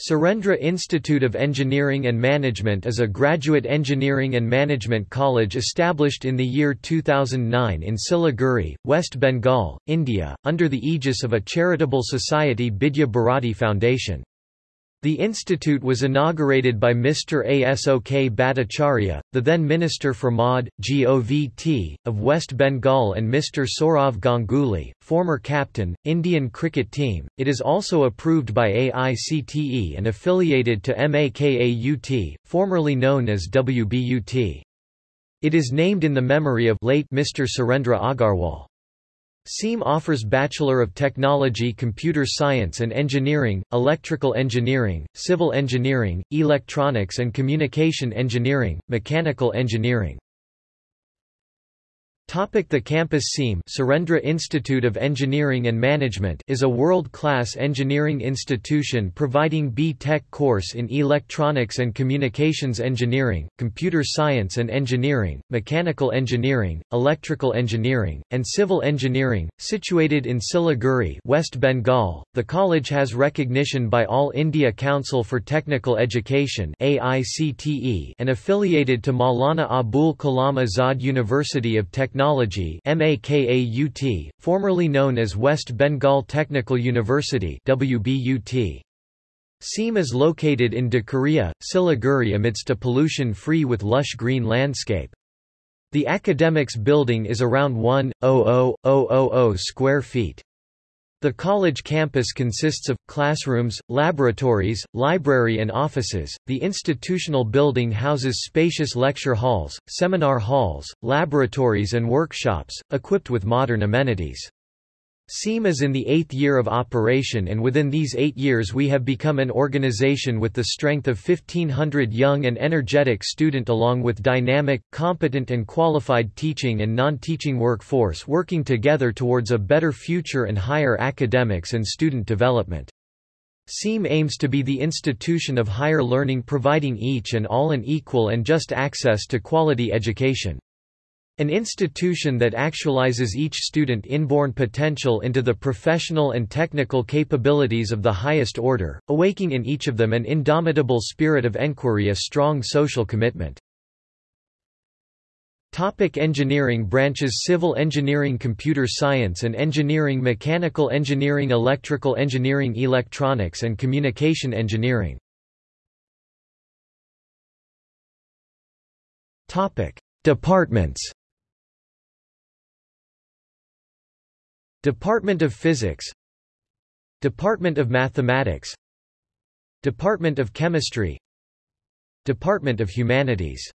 Surendra Institute of Engineering and Management is a graduate engineering and management college established in the year 2009 in Siliguri, West Bengal, India, under the aegis of a charitable society Bidya Bharati Foundation. The institute was inaugurated by Mr. Asok Bhattacharya, the then Minister for MOD, GOVT, of West Bengal and Mr. Sourav Ganguly, former captain, Indian cricket team. It is also approved by AICTE and affiliated to MAKAUT, formerly known as WBUT. It is named in the memory of late Mr. Surendra Agarwal. SEAM offers Bachelor of Technology Computer Science and Engineering, Electrical Engineering, Civil Engineering, Electronics and Communication Engineering, Mechanical Engineering. The campus SEAM Surendra Institute of Engineering and Management is a world-class engineering institution providing B.Tech course in Electronics and Communications Engineering, Computer Science and Engineering, Mechanical Engineering, Electrical Engineering, and Civil Engineering. Situated in Siliguri, West Bengal, the college has recognition by All India Council for Technical Education (AICTE) and affiliated to Maulana Abul Kalam Azad University of Technology Technology MAKAUT, formerly known as West Bengal Technical University WBUT. SEAM is located in Dikaria, Siliguri amidst a pollution-free with lush green landscape. The academics building is around 1,000,000 square feet. The college campus consists of classrooms, laboratories, library and offices. The institutional building houses spacious lecture halls, seminar halls, laboratories and workshops, equipped with modern amenities. SEAM is in the eighth year of operation and within these eight years we have become an organization with the strength of 1500 young and energetic student along with dynamic, competent and qualified teaching and non-teaching workforce working together towards a better future and higher academics and student development. SEAM aims to be the institution of higher learning providing each and all an equal and just access to quality education. An institution that actualizes each student inborn potential into the professional and technical capabilities of the highest order, awaking in each of them an indomitable spirit of enquiry a strong social commitment. Topic engineering branches Civil engineering Computer science and engineering Mechanical engineering Electrical engineering Electronics and communication engineering Topic. Departments Department of Physics Department of Mathematics Department of Chemistry Department of Humanities